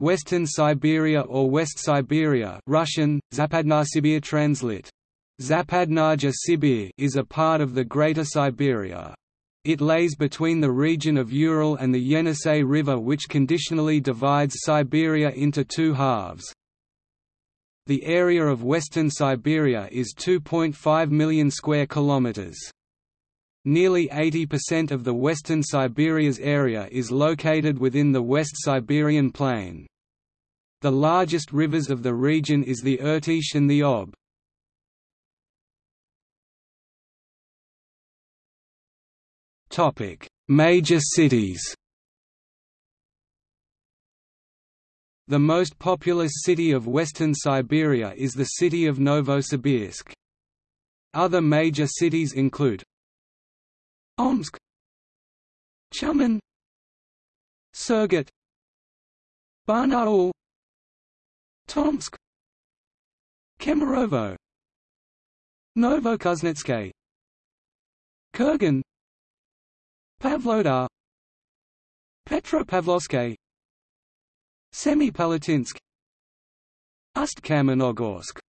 Western Siberia or West Siberia Russian, Zapadnasibir translate. Zapadnaja Sibir is a part of the Greater Siberia. It lays between the region of Ural and the Yenisei River which conditionally divides Siberia into two halves. The area of Western Siberia is 2.5 million square kilometers. Nearly 80% of the Western Siberia's area is located within the West Siberian Plain. The largest rivers of the region is the Irtysh and the Ob. Major cities The most populous city of western Siberia is the city of Novosibirsk. Other major cities include Omsk. Tyumen Surgut Barnaul Tomsk. Kemerovo. Novokuznetsk Kurgan. Pavlodar. Petropavlovsk Semipalatinsk. Ust-Kamenogorsk